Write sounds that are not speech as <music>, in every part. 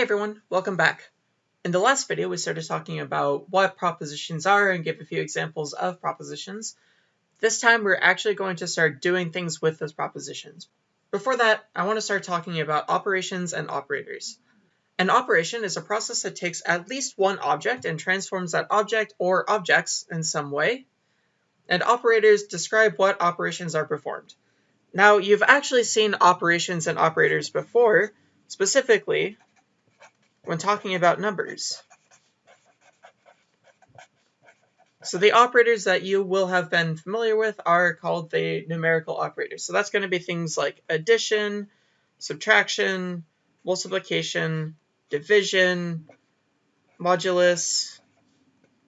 Hey everyone, welcome back. In the last video, we started talking about what propositions are and give a few examples of propositions. This time, we're actually going to start doing things with those propositions. Before that, I want to start talking about operations and operators. An operation is a process that takes at least one object and transforms that object or objects in some way. And operators describe what operations are performed. Now, you've actually seen operations and operators before, specifically when talking about numbers. So the operators that you will have been familiar with are called the numerical operators. So that's going to be things like addition, subtraction, multiplication, division, modulus,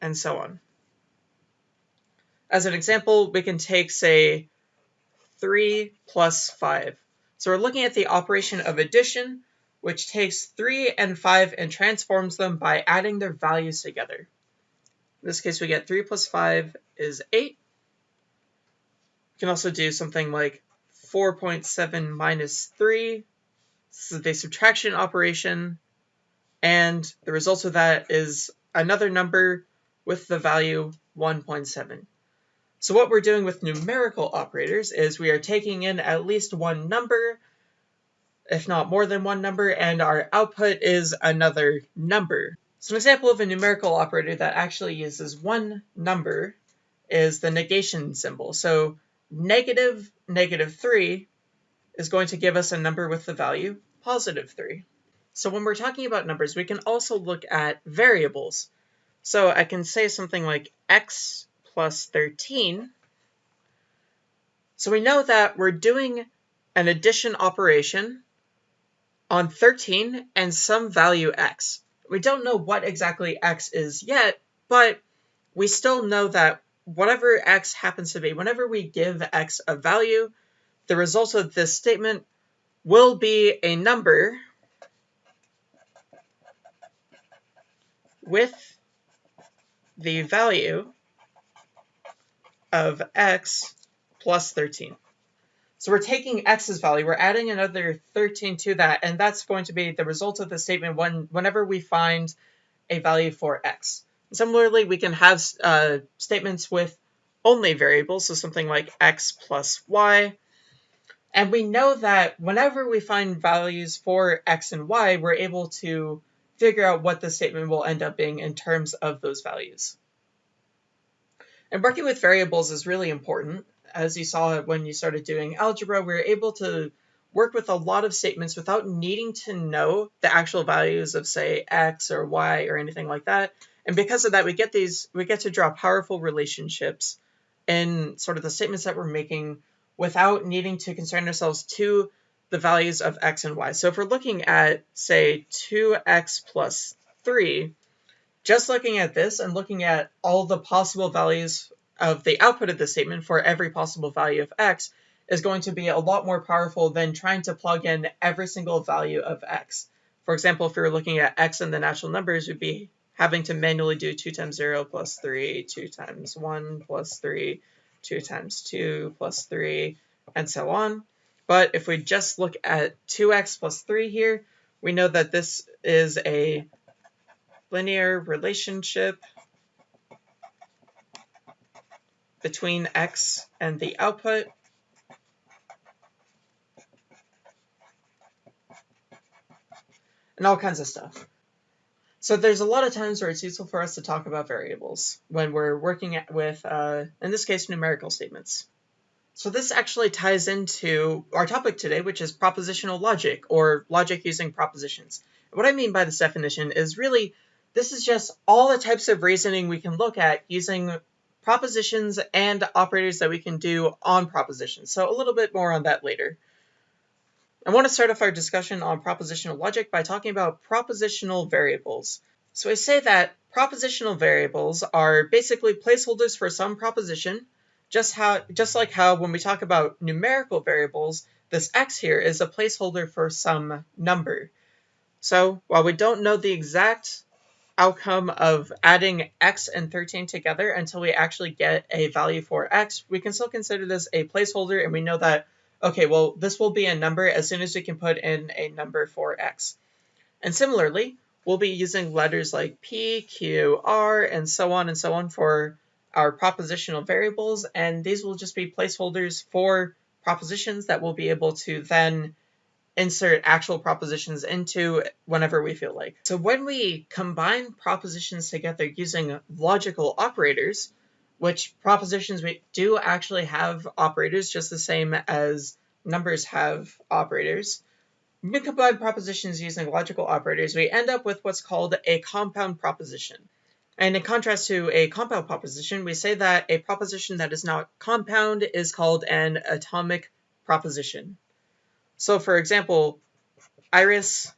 and so on. As an example, we can take, say, 3 plus 5. So we're looking at the operation of addition, which takes 3 and 5 and transforms them by adding their values together. In this case, we get 3 plus 5 is 8. We can also do something like 4.7 minus 3. This is a subtraction operation. And the result of that is another number with the value 1.7. So what we're doing with numerical operators is we are taking in at least one number if not more than one number, and our output is another number. So an example of a numerical operator that actually uses one number is the negation symbol. So negative negative 3 is going to give us a number with the value positive 3. So when we're talking about numbers, we can also look at variables. So I can say something like x plus 13. So we know that we're doing an addition operation on 13 and some value x. We don't know what exactly x is yet, but we still know that whatever x happens to be, whenever we give x a value, the result of this statement will be a number with the value of x plus 13. So we're taking x's value, we're adding another 13 to that, and that's going to be the result of the statement when, whenever we find a value for x. Similarly, we can have uh, statements with only variables, so something like x plus y. And we know that whenever we find values for x and y, we're able to figure out what the statement will end up being in terms of those values. And working with variables is really important as you saw when you started doing algebra, we were able to work with a lot of statements without needing to know the actual values of say x or y or anything like that. And because of that, we get these we get to draw powerful relationships in sort of the statements that we're making without needing to concern ourselves to the values of x and y. So if we're looking at say 2x plus 3, just looking at this and looking at all the possible values of the output of the statement for every possible value of x is going to be a lot more powerful than trying to plug in every single value of x. For example, if we were looking at x in the natural numbers, we'd be having to manually do 2 times 0 plus 3, 2 times 1 plus 3, 2 times 2 plus 3, and so on. But if we just look at 2x plus 3 here, we know that this is a linear relationship between x and the output. And all kinds of stuff. So there's a lot of times where it's useful for us to talk about variables when we're working with, uh, in this case, numerical statements. So this actually ties into our topic today, which is propositional logic, or logic using propositions. what I mean by this definition is really, this is just all the types of reasoning we can look at using propositions and operators that we can do on propositions. So a little bit more on that later. I want to start off our discussion on propositional logic by talking about propositional variables. So I say that propositional variables are basically placeholders for some proposition, just how just like how when we talk about numerical variables, this x here is a placeholder for some number. So while we don't know the exact outcome of adding x and 13 together until we actually get a value for x, we can still consider this a placeholder and we know that, okay, well, this will be a number as soon as we can put in a number for x. And similarly, we'll be using letters like P, Q, R, and so on and so on for our propositional variables, and these will just be placeholders for propositions that we'll be able to then insert actual propositions into whenever we feel like. So when we combine propositions together using logical operators, which propositions we do actually have operators just the same as numbers have operators, when we combine propositions using logical operators, we end up with what's called a compound proposition. And in contrast to a compound proposition, we say that a proposition that is not compound is called an atomic proposition. So for example, Iris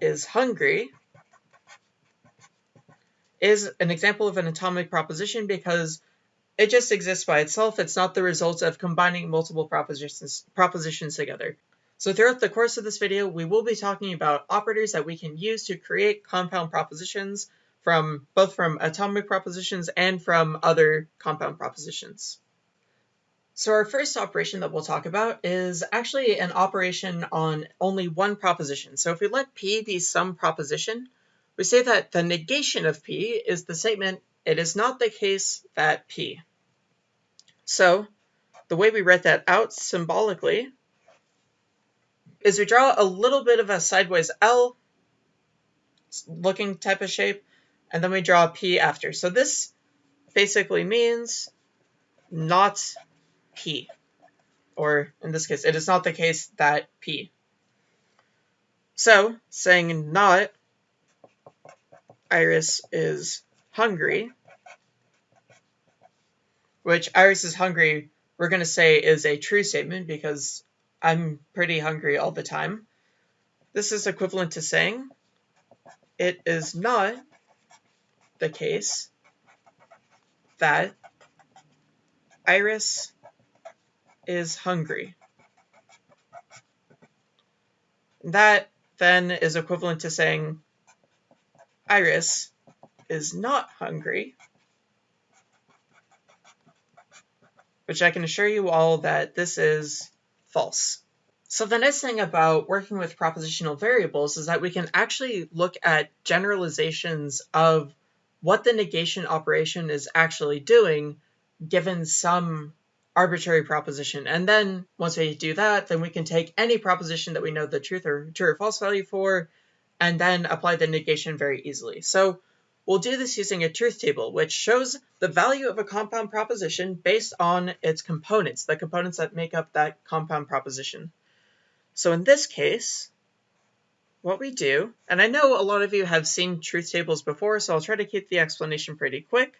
is hungry is an example of an atomic proposition because it just exists by itself. It's not the result of combining multiple propositions, propositions together. So throughout the course of this video, we will be talking about operators that we can use to create compound propositions from both from atomic propositions and from other compound propositions. So our first operation that we'll talk about is actually an operation on only one proposition. So if we let P be some proposition, we say that the negation of P is the statement, it is not the case that P. So the way we write that out symbolically is we draw a little bit of a sideways L looking type of shape, and then we draw P after. So this basically means not P. Or in this case, it is not the case that P. So, saying not, Iris is hungry, which Iris is hungry, we're going to say is a true statement because I'm pretty hungry all the time. This is equivalent to saying it is not the case that Iris is hungry. That then is equivalent to saying Iris is not hungry, which I can assure you all that this is false. So the nice thing about working with propositional variables is that we can actually look at generalizations of what the negation operation is actually doing given some arbitrary proposition. And then once we do that, then we can take any proposition that we know the truth or true or false value for, and then apply the negation very easily. So we'll do this using a truth table, which shows the value of a compound proposition based on its components, the components that make up that compound proposition. So in this case, what we do, and I know a lot of you have seen truth tables before, so I'll try to keep the explanation pretty quick.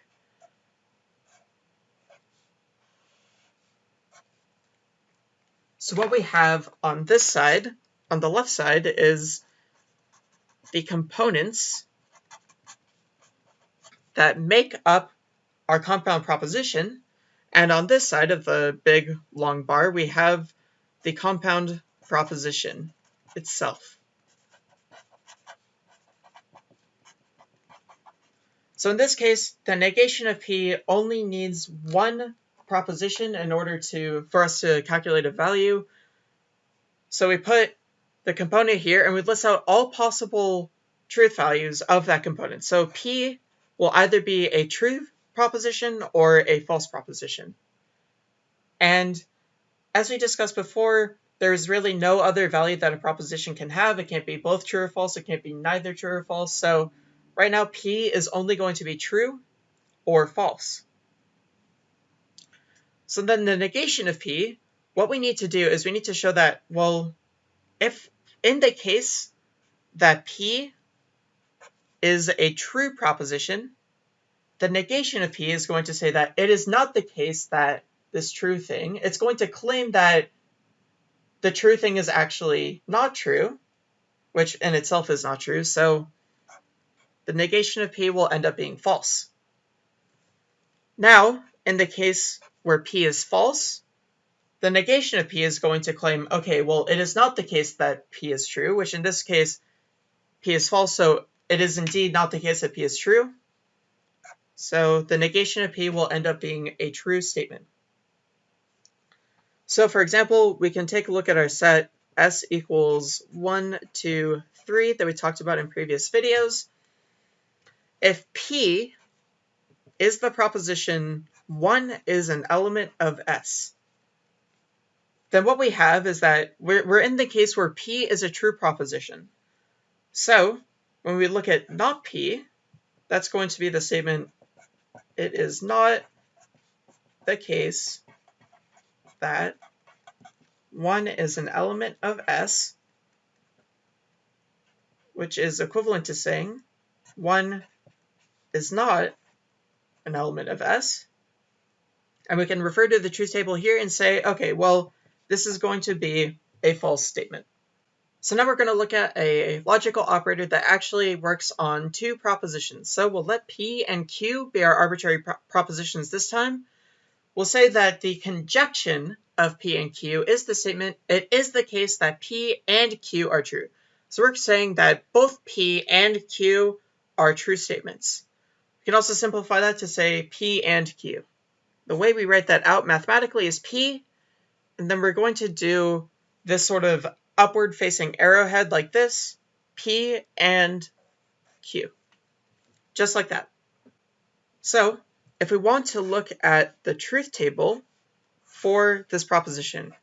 So what we have on this side, on the left side, is the components that make up our compound proposition. And on this side of the big long bar, we have the compound proposition itself. So in this case, the negation of P only needs one proposition in order to for us to calculate a value. So we put the component here and we list out all possible truth values of that component. So P will either be a true proposition or a false proposition. And as we discussed before, there's really no other value that a proposition can have. It can't be both true or false. It can't be neither true or false. So right now, P is only going to be true or false. So then the negation of P, what we need to do is we need to show that, well, if in the case that P is a true proposition, the negation of P is going to say that it is not the case that this true thing, it's going to claim that the true thing is actually not true, which in itself is not true, so the negation of P will end up being false. Now, in the case where P is false, the negation of P is going to claim, okay, well, it is not the case that P is true, which in this case, P is false, so it is indeed not the case that P is true. So the negation of P will end up being a true statement. So for example, we can take a look at our set S equals 1, 2, three that we talked about in previous videos. If P is the proposition 1 is an element of S, then what we have is that we're, we're in the case where P is a true proposition. So when we look at not P, that's going to be the statement, it is not the case that 1 is an element of S, which is equivalent to saying 1 is not an element of S. And we can refer to the truth table here and say, okay, well, this is going to be a false statement. So now we're going to look at a logical operator that actually works on two propositions. So we'll let P and Q be our arbitrary pro propositions this time. We'll say that the conjunction of P and Q is the statement, it is the case that P and Q are true. So we're saying that both P and Q are true statements. We can also simplify that to say P and Q. The way we write that out mathematically is P, and then we're going to do this sort of upward facing arrowhead like this, P and Q, just like that. So if we want to look at the truth table for this proposition,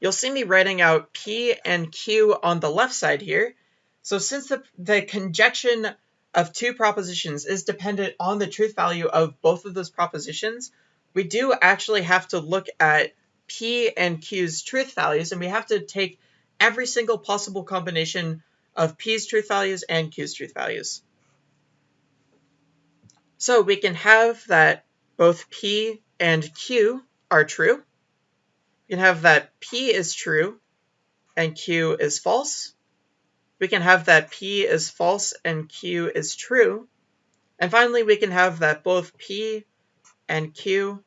you'll see me writing out P and Q on the left side here. So since the, the conjunction of two propositions is dependent on the truth value of both of those propositions, we do actually have to look at P and Q's truth values, and we have to take every single possible combination of P's truth values and Q's truth values. So we can have that both P and Q are true. We can have that P is true and Q is false. We can have that P is false and Q is true. And finally, we can have that both P and Q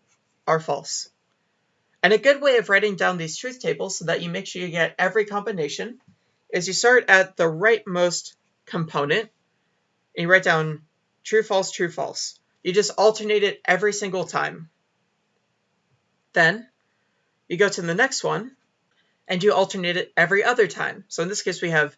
are false. And a good way of writing down these truth tables so that you make sure you get every combination is you start at the rightmost component and you write down true, false, true, false. You just alternate it every single time. Then you go to the next one and you alternate it every other time. So in this case, we have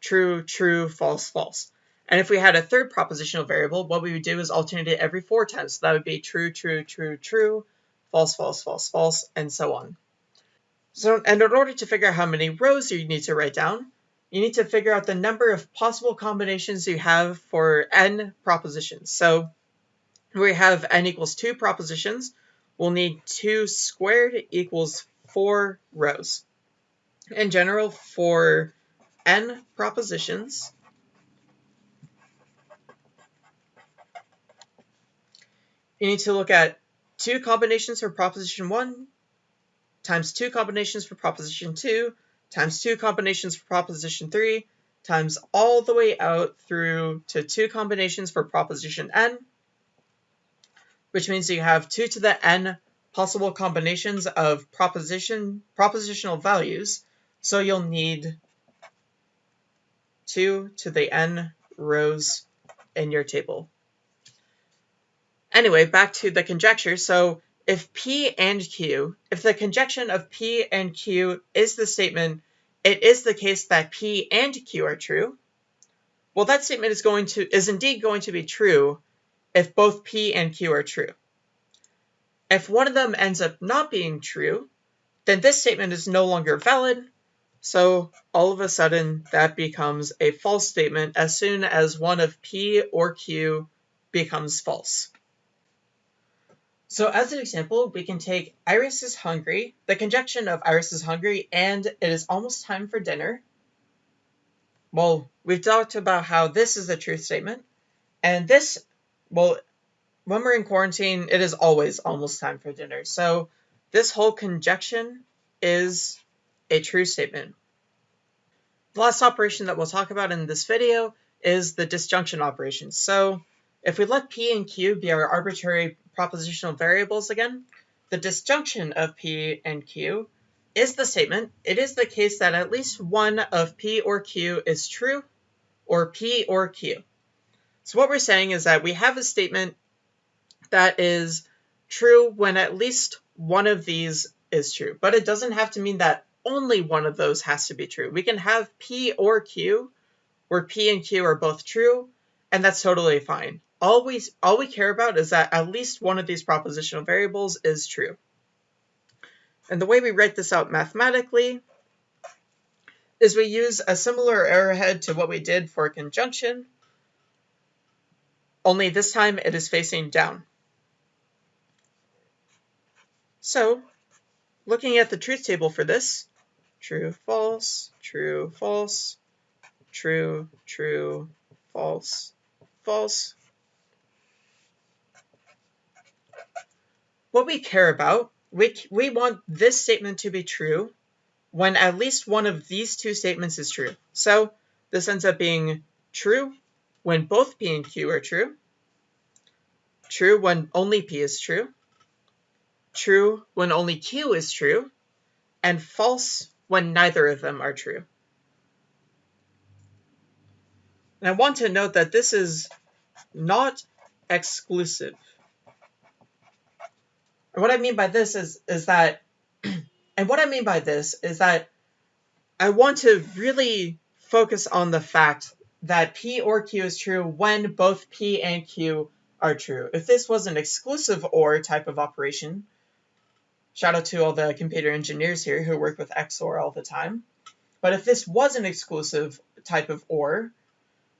true, true, false, false. And if we had a third propositional variable, what we would do is alternate it every four times. So that would be true, true, true, true, false, false, false, false, and so on. So, and in order to figure out how many rows you need to write down, you need to figure out the number of possible combinations you have for n propositions. So we have n equals 2 propositions, we'll need 2 squared equals 4 rows. In general, for n propositions, you need to look at two combinations for proposition 1 times two combinations for proposition 2 times two combinations for proposition 3 times all the way out through to two combinations for proposition n, which means you have 2 to the n possible combinations of proposition propositional values, so you'll need 2 to the n rows in your table. Anyway, back to the conjecture. So if P and Q, if the conjunction of P and Q is the statement, it is the case that P and Q are true, well, that statement is going to is indeed going to be true if both P and Q are true. If one of them ends up not being true, then this statement is no longer valid, so all of a sudden that becomes a false statement as soon as one of P or Q becomes false. So as an example, we can take Iris is hungry, the conjunction of Iris is hungry and it is almost time for dinner. Well, we've talked about how this is a truth statement. And this, well, when we're in quarantine, it is always almost time for dinner. So this whole conjunction is a true statement. The last operation that we'll talk about in this video is the disjunction operation. So if we let P and Q be our arbitrary propositional variables again, the disjunction of P and Q is the statement, it is the case that at least one of P or Q is true, or P or Q. So what we're saying is that we have a statement that is true when at least one of these is true, but it doesn't have to mean that only one of those has to be true. We can have P or Q where P and Q are both true, and that's totally fine. All we, all we care about is that at least one of these propositional variables is true. And the way we write this out mathematically is we use a similar arrowhead to what we did for conjunction, only this time it is facing down. So, looking at the truth table for this, true, false, true, false, true, true, false, false. What we care about, we, we want this statement to be true when at least one of these two statements is true. So this ends up being true when both P and Q are true, true when only P is true, true when only Q is true, and false when neither of them are true. And I want to note that this is not exclusive. What I mean by this is, is that <clears throat> and what I mean by this is that I want to really focus on the fact that P or Q is true when both P and Q are true. If this was an exclusive OR type of operation, shout out to all the computer engineers here who work with XOR all the time. But if this was an exclusive type of OR,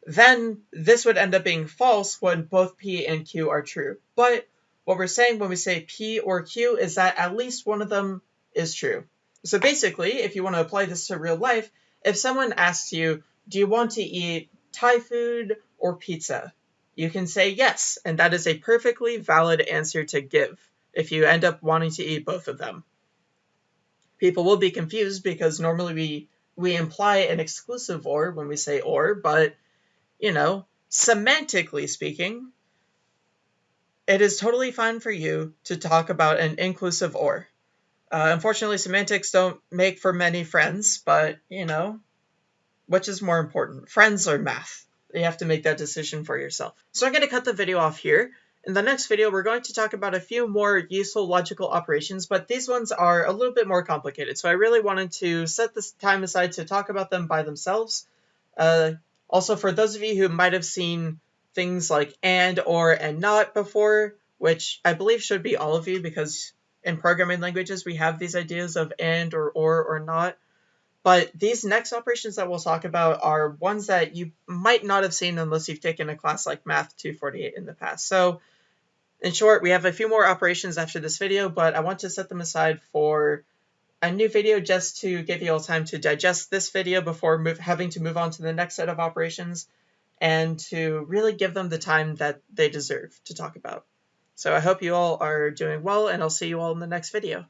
then this would end up being false when both P and Q are true. But what we're saying when we say P or Q is that at least one of them is true. So basically, if you want to apply this to real life, if someone asks you, do you want to eat Thai food or pizza? You can say yes, and that is a perfectly valid answer to give if you end up wanting to eat both of them. People will be confused because normally we, we imply an exclusive or when we say or, but, you know, semantically speaking, it is totally fine for you to talk about an inclusive or. Uh, unfortunately, semantics don't make for many friends, but, you know, which is more important, friends or math? You have to make that decision for yourself. So I'm going to cut the video off here. In the next video, we're going to talk about a few more useful logical operations, but these ones are a little bit more complicated. So I really wanted to set this time aside to talk about them by themselves. Uh, also, for those of you who might have seen things like and, or, and not before, which I believe should be all of you because in programming languages, we have these ideas of and or or or not. But these next operations that we'll talk about are ones that you might not have seen unless you've taken a class like Math 248 in the past. So in short, we have a few more operations after this video, but I want to set them aside for a new video just to give you all time to digest this video before move, having to move on to the next set of operations and to really give them the time that they deserve to talk about. So I hope you all are doing well, and I'll see you all in the next video.